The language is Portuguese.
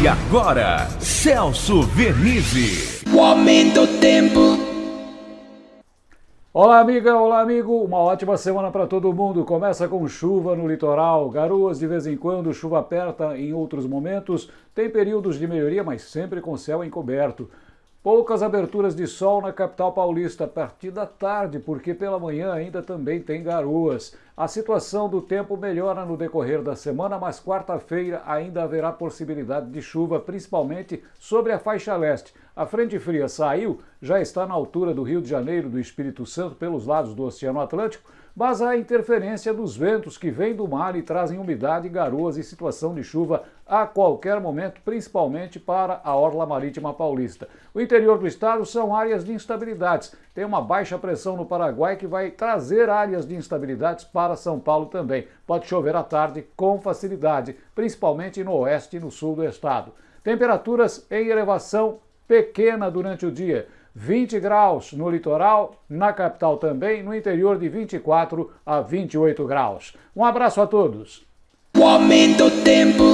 E agora, Celso Vernizzi. O aumento do tempo. Olá, amiga, olá, amigo. Uma ótima semana para todo mundo. Começa com chuva no litoral, garoas de vez em quando, chuva aperta em outros momentos. Tem períodos de melhoria, mas sempre com céu encoberto. Poucas aberturas de sol na capital paulista a partir da tarde, porque pela manhã ainda também tem garoas. A situação do tempo melhora no decorrer da semana, mas quarta-feira ainda haverá possibilidade de chuva, principalmente sobre a faixa leste. A frente fria saiu, já está na altura do Rio de Janeiro, do Espírito Santo, pelos lados do Oceano Atlântico, mas a interferência dos ventos que vêm do mar e trazem umidade, garoas e situação de chuva a qualquer momento, principalmente para a orla marítima paulista. O interior do estado são áreas de instabilidades. Tem uma baixa pressão no Paraguai que vai trazer áreas de instabilidades para São Paulo também. Pode chover à tarde com facilidade, principalmente no oeste e no sul do estado. Temperaturas em elevação pequena durante o dia. 20 graus no litoral, na capital também, no interior de 24 a 28 graus. Um abraço a todos. O aumento tempo.